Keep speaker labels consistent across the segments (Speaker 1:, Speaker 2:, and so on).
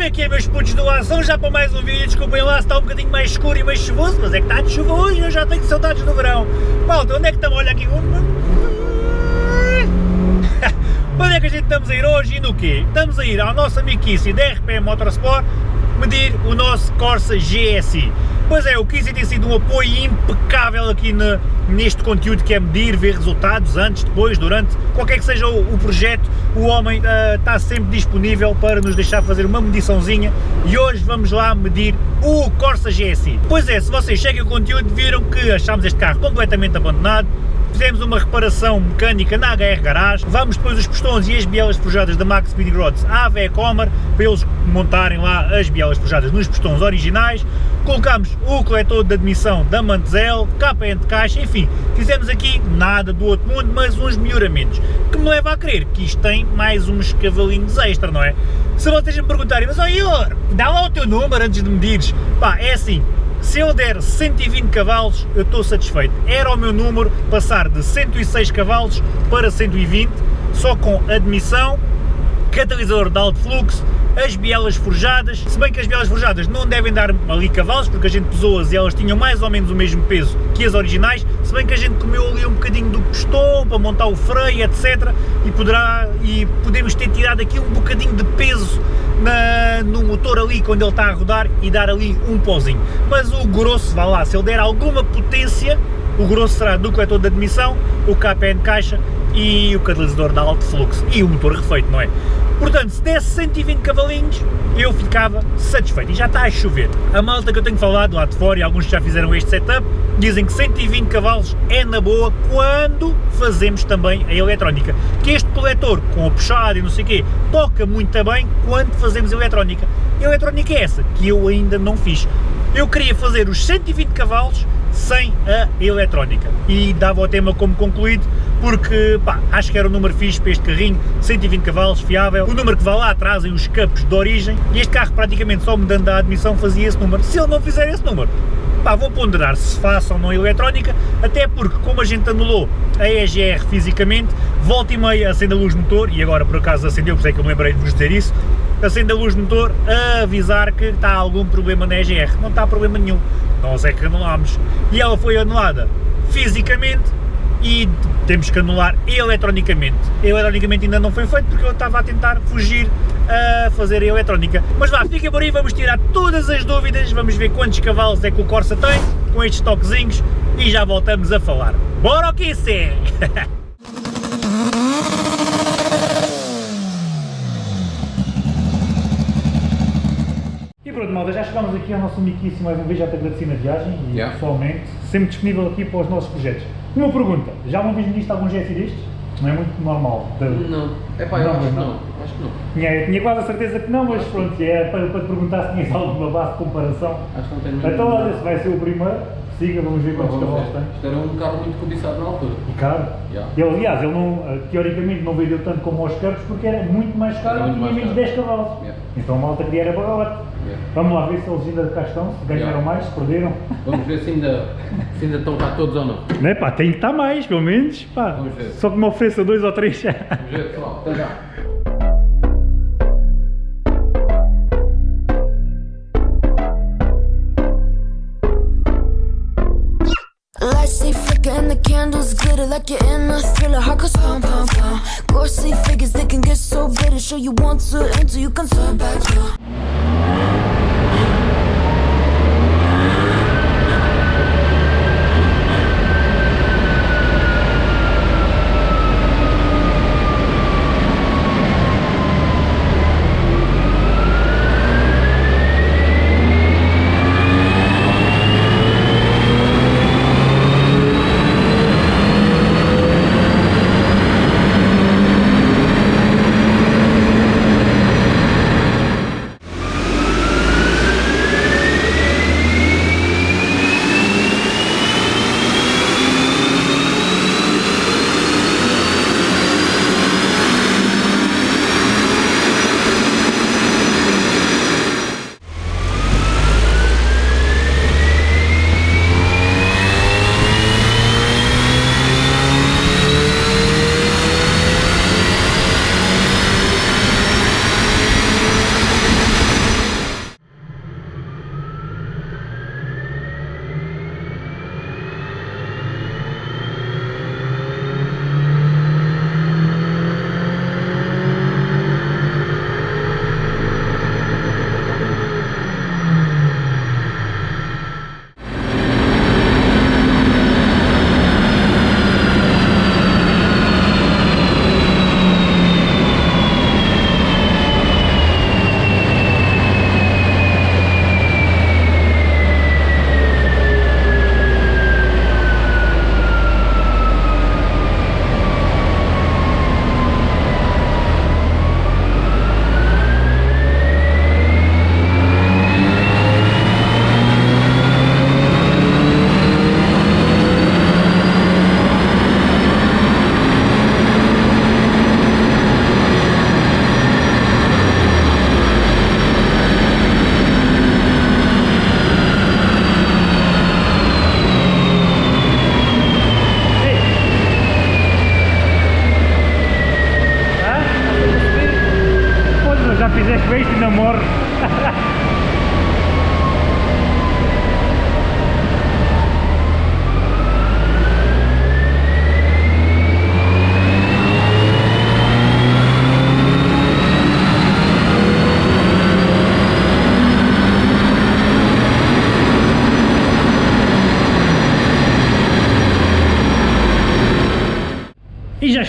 Speaker 1: Como é que é, meus putos do ação? Já para mais um vídeo, desculpem lá se está um bocadinho mais escuro e mais chuvoso, mas é que está de chuva hoje eu já tenho saudades do verão. Malta, onde é que estamos? Olha aqui. onde é que a gente estamos a ir hoje e no quê? Estamos a ir ao nosso amiquice da RPM Motorsport medir o nosso Corsa GSI. Pois é, o Kizzy tem sido um apoio impecável aqui na, neste conteúdo que é medir, ver resultados antes, depois, durante, qualquer que seja o, o projeto, o homem uh, está sempre disponível para nos deixar fazer uma mediçãozinha e hoje vamos lá medir o Corsa GSI. Pois é, se vocês chegam o conteúdo viram que achámos este carro completamente abandonado, fizemos uma reparação mecânica na HR Garage, vamos depois os pistões e as bielas forjadas da Max Speed Rods à Vecomer, para eles montarem lá as bielas forjadas nos pistões originais, colocamos o coletor de admissão da Mantel, KN de caixa, enfim, fizemos aqui nada do outro mundo, mas uns melhoramentos, que me leva a crer que isto tem mais uns cavalinhos extra, não é? Se vocês me perguntarem, mas ó oh, dá lá o teu número antes de medires, pá, é assim, se eu der 120 cavalos, eu estou satisfeito. Era o meu número passar de 106 cavalos para 120, só com admissão, catalisador de alto fluxo, as bielas forjadas, se bem que as bielas forjadas não devem dar ali cavalos, porque a gente pesou-as e elas tinham mais ou menos o mesmo peso que as originais, se bem que a gente comeu ali um bocadinho do pistão para montar o freio, etc. E, poderá, e podemos ter tirado aqui um bocadinho de peso na, no motor ali quando ele está a rodar e dar ali um pozinho. Mas o grosso, vá lá, se ele der alguma potência, o grosso será do coletor de admissão, o KPN caixa e o catalisador de alto fluxo e o motor refeito, não é? Portanto, se desse 120 cavalinhos, eu ficava satisfeito. E já está a chover. A malta que eu tenho falado lá de fora, e alguns já fizeram este setup, dizem que 120 cavalos é na boa quando fazemos também a eletrónica. Que este coletor, com a puxada e não sei o quê, toca muito bem quando fazemos a eletrónica. A eletrónica é essa, que eu ainda não fiz. Eu queria fazer os 120 cavalos sem a eletrónica. E dava o tema como concluído, porque pá, acho que era um número fixe para este carrinho, 120 cavalos, fiável, o número que vai lá atrás e os capos de origem, e este carro praticamente só me dando a admissão fazia esse número. Se ele não fizer esse número, pá, vou ponderar se faça ou não eletrónica, até porque como a gente anulou a EGR fisicamente, volta e meia acende a luz motor, e agora por acaso acendeu, por isso é que eu me lembrei de vos dizer isso, acende a luz motor a avisar que está algum problema na EGR. Não está problema nenhum, nós é que anulámos. E ela foi anulada fisicamente e temos que anular eletronicamente. Eletronicamente ainda não foi feito porque eu estava a tentar fugir a fazer a eletrónica. Mas vá, fica por aí, vamos tirar todas as dúvidas, vamos ver quantos cavalos é que o Corsa tem, com estes toquezinhos, e já voltamos a falar. Bora o que isso é! pronto, malta, já chegámos aqui ao nosso amiguíssimo mais uma vez, já te agradeci na viagem e yeah. pessoalmente, sempre disponível aqui para os nossos projetos. Uma pergunta, já uma vez me diste algum GSI destes? Não é muito normal?
Speaker 2: De... Não, é pá, eu não, acho que não. Acho que não.
Speaker 1: Tinha, tinha quase a certeza que não, mas acho pronto, é para, para te perguntar se tinhas alguma base de comparação.
Speaker 2: Acho que não tenho
Speaker 1: Então olha, se vai ser o primeiro, siga, vamos ver quantos cavalos tem.
Speaker 2: Isto era um carro muito cobiçado na altura.
Speaker 1: E caro? Yeah. Ele, aliás, ele não, eh, teoricamente não vendeu tanto como aos carros porque era muito mais caro e tinha menos 10 cavalos. Yeah. Então a malta queria era barato. Yeah. Vamos lá ver se eles ainda cá estão, se ganharam mais, se perderam.
Speaker 2: Vamos ver se ainda, se ainda estão cá todos ou não.
Speaker 1: Não é pá, tem que estar mais, pelo menos. Pá. Vamos ver. Só que me ofereça dois ou três.
Speaker 2: Vamos ver, pessoal. Até já. Candles glitter like you're in a thriller. Heart goes pum pum pum. Ghostly figures they can get so bitter. Show you want to until you can turn back.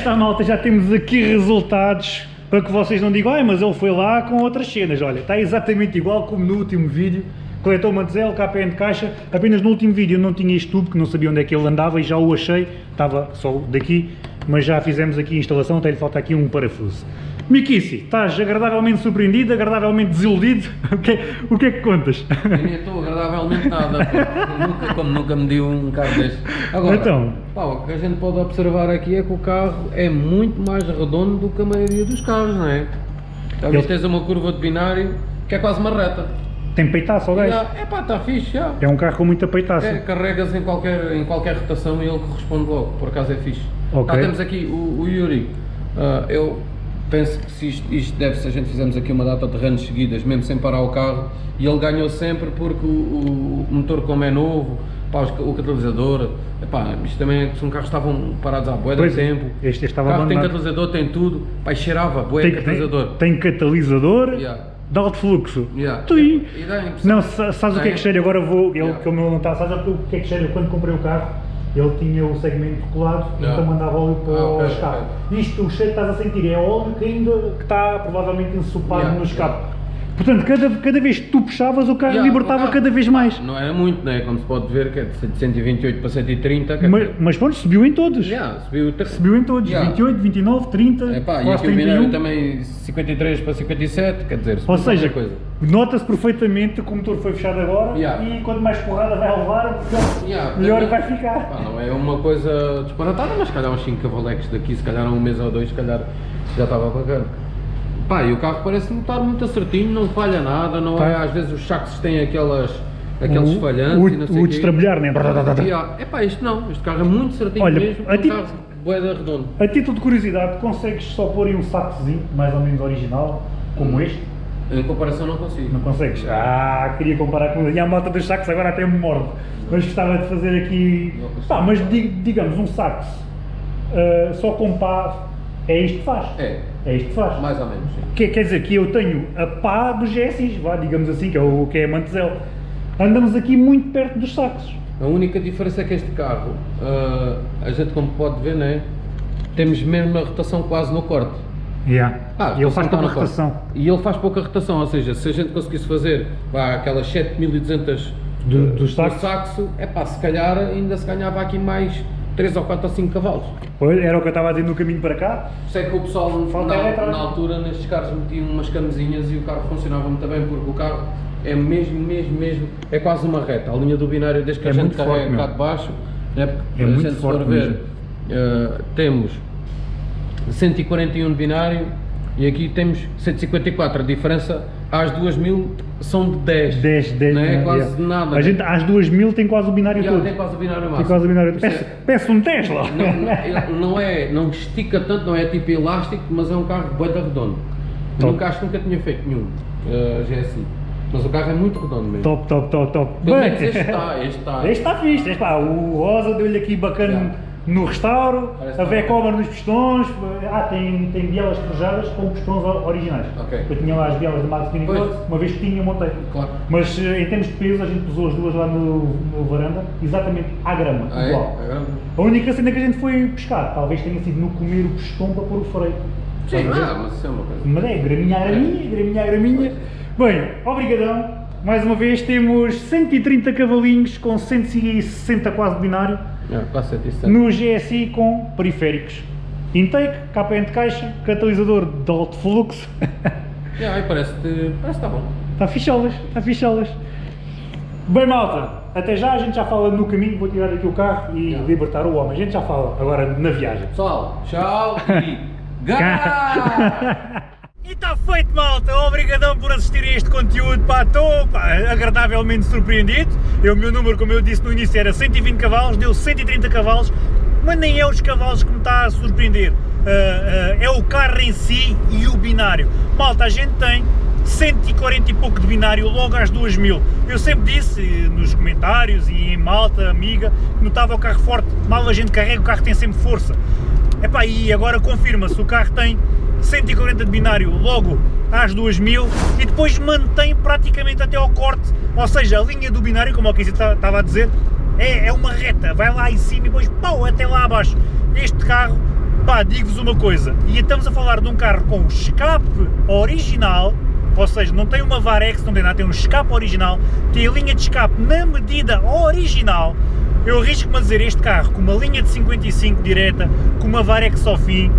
Speaker 1: E está malta, já temos aqui resultados para que vocês não digam, ai mas ele foi lá com outras cenas, olha, está exatamente igual como no último vídeo, coletor Mantel, KPN de caixa, apenas no último vídeo eu não tinha este tubo, que não sabia onde é que ele andava e já o achei, estava só daqui, mas já fizemos aqui a instalação, até lhe falta aqui um parafuso. Mikici, estás agradavelmente surpreendido, agradavelmente desiludido, o que, é- o que é que contas?
Speaker 3: Eu nem estou agradavelmente nada, nunca, como nunca me deu um carro deste. Agora,
Speaker 1: Então?
Speaker 3: pá, o que a gente pode observar aqui é que o carro é muito mais redondo do que a maioria dos carros, não é? Já
Speaker 1: Ele-
Speaker 3: tens uma curva de binário que é quase uma reta.
Speaker 1: Tem peitaço ao gajo?
Speaker 3: É pá, está fixe, já.
Speaker 1: É um carro com muita peitaça.
Speaker 3: É, carregas em qualquer, em qualquer rotação e ele corresponde logo, por acaso é fixe.
Speaker 1: Ok.
Speaker 3: Cá temos aqui o, o Yuri, Ah, eu penso que se isto, isto deve se a gente fizermos aqui uma data de runs seguidas, mesmo sem parar o carro, e ele ganhou sempre porque o, o motor como é novo, pá, o catalisador, epá, isto também é que são carros que estavam parados há bué de
Speaker 1: Pois é,
Speaker 3: tempo,
Speaker 1: este estava
Speaker 3: o carro tem
Speaker 1: abandonado.
Speaker 3: catalisador, tem tudo, pá, cheirava, bué
Speaker 1: tem,
Speaker 3: catalisador.
Speaker 1: tem, tem catalisador
Speaker 3: Yeah.
Speaker 1: de alto fluxo.
Speaker 3: Yeah. Impressão-
Speaker 1: Não, sa- sabes o que é que
Speaker 3: Tem.
Speaker 1: cheira? Agora vou, ele
Speaker 3: Yeah.
Speaker 1: que o meu não está, sabes o que é que cheira? Quando comprei o carro, ele tinha o segmento colado,
Speaker 3: Yeah.
Speaker 1: então mandava óleo para
Speaker 3: Ah,
Speaker 1: o
Speaker 3: ok,
Speaker 1: escape. Isto, o cheiro que estás a sentir é óleo que ainda que está provavelmente ensopado
Speaker 3: Yeah,
Speaker 1: no escape. Portanto, cada, cada vez que tu puxavas, o carro
Speaker 3: Yeah,
Speaker 1: libertava
Speaker 3: o carro-
Speaker 1: cada vez mais.
Speaker 3: Não era muito, né? como se pode ver, que é de 128 para 130, quer
Speaker 1: Mas, mas pronto, subiu em todos.
Speaker 3: yeah, subiu ter-
Speaker 1: Subiu em todos,
Speaker 3: Yeah.
Speaker 1: 28, 29, 30,
Speaker 3: Epá, e
Speaker 1: quase
Speaker 3: aqui o binário
Speaker 1: 31.
Speaker 3: também 53 para 57, quer dizer,
Speaker 1: Ou seja, nota-se perfeitamente que o motor foi fechado agora
Speaker 3: Yeah.
Speaker 1: e quanto mais porrada vai levar, melhor
Speaker 3: não-
Speaker 1: vai ficar.
Speaker 3: Pá, não é uma coisa disparatada, mas se calhar uns 5 cavalecos daqui, se calhar um mês ou dois, se calhar já estava bacana. Pá, e o carro parece-me estar muito acertinho, não falha nada, não é? Às vezes os sacos têm aquelas, aqueles
Speaker 1: O-
Speaker 3: falhantes
Speaker 1: o-
Speaker 3: e não sei
Speaker 1: o
Speaker 3: quê.
Speaker 1: destrabalhar, né?
Speaker 3: Yeah. Epá, este não, este carro é muito certinho
Speaker 1: Olha,
Speaker 3: mesmo,
Speaker 1: a
Speaker 3: é um
Speaker 1: ti-
Speaker 3: carro boeda redondo.
Speaker 1: A título de curiosidade, consegues só pôr aí um sacozinho, mais ou menos original, como
Speaker 3: Hum.
Speaker 1: este?
Speaker 3: Em comparação não consigo.
Speaker 1: Não consegues? Ah, queria comparar com... E a malta dos sacos agora até me morde. Mas gostava de fazer aqui... Pá, mas di- digamos, um sax ah, só com pá, é isto que faz.
Speaker 3: É,
Speaker 1: É isto que faz.
Speaker 3: mais ou menos, sim.
Speaker 1: Que, quer dizer que eu tenho a pá dos GSIs, vá, digamos assim, que é o que é a Mantezel. Andamos aqui muito perto dos sacos.
Speaker 3: A única diferença é que este carro, ah, a gente como pode ver, né, temos mesmo a rotação quase no corte.
Speaker 1: Yeah.
Speaker 3: Ah,
Speaker 1: e ele faz pouca
Speaker 3: no corte.
Speaker 1: rotação.
Speaker 3: E ele faz pouca rotação, ou seja, se a gente conseguisse fazer pá, aquelas 7200
Speaker 1: Do-
Speaker 3: do,
Speaker 1: saxos?
Speaker 3: saxo, é pá, se calhar ainda se ganhava aqui mais 3 ou 4 ou 5 cavalos.
Speaker 1: Pois, era o que eu estava a dizer no caminho para cá.
Speaker 3: Sei que o pessoal
Speaker 1: Falta
Speaker 3: na, na altura nestes carros metiam umas camisinhas e o carro funcionava muito bem porque o carro é mesmo, mesmo, mesmo, é quase uma reta. A linha do binário desde que
Speaker 1: É
Speaker 3: a gente
Speaker 1: muito forte,
Speaker 3: carrega cá de baixo, né, porque
Speaker 1: É
Speaker 3: a
Speaker 1: muito
Speaker 3: gente for
Speaker 1: forte
Speaker 3: ver, eh, temos 141 de binário e aqui temos 154. A diferença às 2000 são de 10.
Speaker 1: 10, 10.
Speaker 3: Não é
Speaker 1: né?
Speaker 3: quase
Speaker 1: Yeah.
Speaker 3: nada.
Speaker 1: A
Speaker 3: né?
Speaker 1: gente às 2000 tem quase o binário
Speaker 3: Já
Speaker 1: todo.
Speaker 3: tem quase o binário máximo.
Speaker 1: Tem quase o binário
Speaker 3: isso
Speaker 1: Peço,
Speaker 3: é-
Speaker 1: um Tesla.
Speaker 3: não, não, não é, não estica tanto, não é tipo elástico, mas é um carro bem redondo.
Speaker 1: Top.
Speaker 3: nunca acho que nunca tinha feito nenhum uh, GSI. Mas o carro é muito redondo mesmo.
Speaker 1: top, top, top, top.
Speaker 3: Pelo menos este está, este está.
Speaker 1: Este está fixe, este está. O rosa deu-lhe aqui bacana
Speaker 3: Yeah.
Speaker 1: No restauro,
Speaker 3: Parece
Speaker 1: a
Speaker 3: que está
Speaker 1: V-cover nos pistões. Ah, tem, tem bielas forjadas com pistões originais.
Speaker 3: Ok.
Speaker 1: Eu tinha lá as bielas de Max Mini
Speaker 3: Pois.
Speaker 1: Cross, uma vez que tinha, montei.
Speaker 3: Claro.
Speaker 1: Mas eh, em termos de peso, a gente pesou as duas lá no, no varanda, exatamente à grama,
Speaker 3: Ah, é?
Speaker 1: igual.
Speaker 3: É grande?
Speaker 1: A única cena que a gente foi pescar, talvez tenha sido no comer o pistão para pôr o freio.
Speaker 3: Sim,
Speaker 1: ver?
Speaker 3: ah, mas isso é uma coisa.
Speaker 1: Mas é, graminha a graminha, graminha a graminha. Bem, obrigadão. Mais uma vez temos 130 cavalinhos com 160 quase binário
Speaker 3: É, quase 160.
Speaker 1: no GSI com periféricos. Intake, KPN de caixa, catalisador de alto fluxo.
Speaker 3: É, aí parece que parece que está bom.
Speaker 1: Está ficholas, está ficholas. Bem malta, até já, a gente já fala no caminho, vou tirar aqui o carro e
Speaker 3: Já.
Speaker 1: libertar o homem. A gente já fala agora na viagem.
Speaker 3: Pessoal, tchau e gá!
Speaker 1: Feito, malta! Obrigadão por assistirem a este conteúdo. Pá, estou pá, agradavelmente surpreendido. Eu, o meu número, como eu disse no início, era 120 cavalos, deu 130 cavalos, mas nem é os cavalos que me está a surpreender. Ah, ah, é o carro em si e o binário. Malta, a gente tem 140 e pouco de binário logo às 2000. Eu sempre disse nos comentários e em malta, amiga, que notava o carro forte, mal a gente carrega, o carro tem sempre força. Epá, e agora confirma-se, o carro tem 140 de binário logo às 2000 e depois mantém praticamente até ao corte, ou seja, a linha do binário, como o que estava a dizer, é, é uma reta, vai lá em cima e depois pau, até lá abaixo. Este carro, pá, digo-vos uma coisa, e estamos a falar de um carro com escape original, ou seja, não tem uma Varex, não tem nada, tem um escape original, tem a linha de escape na medida original, eu arrisco-me a dizer este carro com uma linha de 55 direta, com uma Varex ao fim,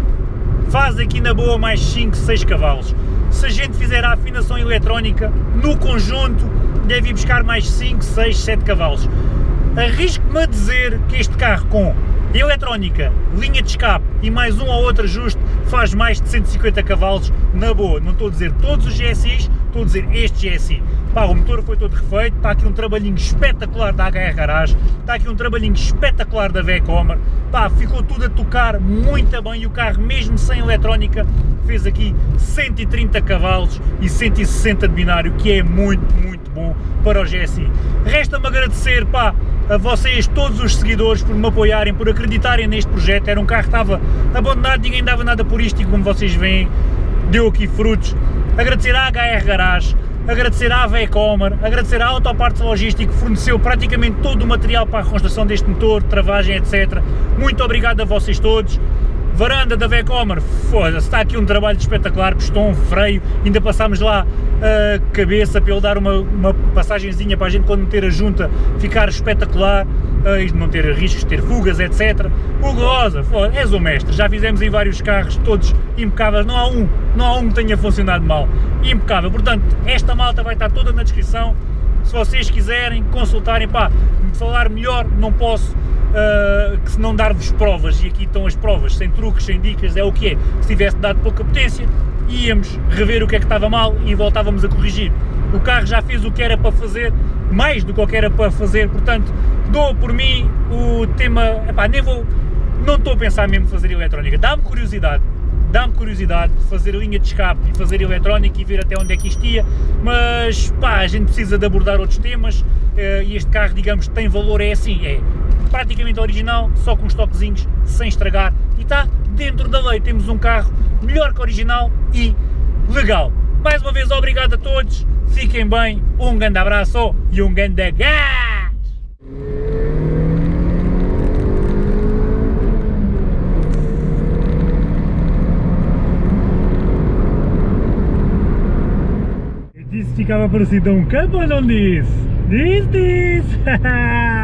Speaker 1: faz aqui na boa mais 5, 6 cavalos. Se a gente fizer a afinação eletrónica, no conjunto deve ir buscar mais 5, 6, 7 cavalos. Arrisco-me a dizer que este carro com eletrónica, linha de escape e mais um ou outro ajuste faz mais de 150 cavalos na boa. Não estou a dizer todos os GSIs, estou a dizer este GSI. Pá, o motor foi todo refeito, está aqui um trabalhinho espetacular da HR Garage, está aqui um trabalhinho espetacular da Vecomer, pá, ficou tudo a tocar muito bem e o carro mesmo sem eletrónica fez aqui 130 cavalos e 160 de binário, que é muito, muito bom para o GSI. Resta-me agradecer, pá, a vocês, todos os seguidores, por me apoiarem, por acreditarem neste projeto. Era um carro que estava abandonado, ninguém dava nada por isto e como vocês veem, deu aqui frutos. Agradecer à HR Garage, agradecer à Vecomer, agradecer à Autopartes Logístico que forneceu praticamente todo o material para a construção deste motor, travagem, etc. Muito obrigado a vocês todos. Varanda da Vecomer, foda-se, está aqui um trabalho espetacular, um freio, ainda passámos lá a cabeça para ele dar uma, uma passagenzinha para a gente quando meter a junta ficar espetacular, uh, e não ter riscos, ter fugas, etc. Hugo Rosa, és o mestre, já fizemos em vários carros, todos impecáveis, não há um, não há um que tenha funcionado mal, impecável, portanto, esta malta vai estar toda na descrição, se vocês quiserem consultarem, pá, falar melhor, não posso, uh, que se não dar-vos provas, e aqui estão as provas, sem truques, sem dicas, é o que é, se tivesse dado pouca potência, íamos rever o que é que estava mal e voltávamos a corrigir. O carro já fez o que era para fazer, mais do que era para fazer, portanto, dou por mim o tema, epá, nem vou, não estou a pensar mesmo fazer eletrónica, dá-me curiosidade, dá-me curiosidade de fazer linha de escape e fazer eletrónica e ver até onde é que isto ia, mas pá, a gente precisa de abordar outros temas eh, e este carro, digamos, tem valor, é assim, é praticamente original, só com os toquezinhos, sem estragar e está dentro da lei, temos um carro melhor que original e legal. Mais uma vez, obrigado a todos, fiquem bem, um grande abraço e um grande gás! Ficava parecido a um campo ou não disse? Diz, diz!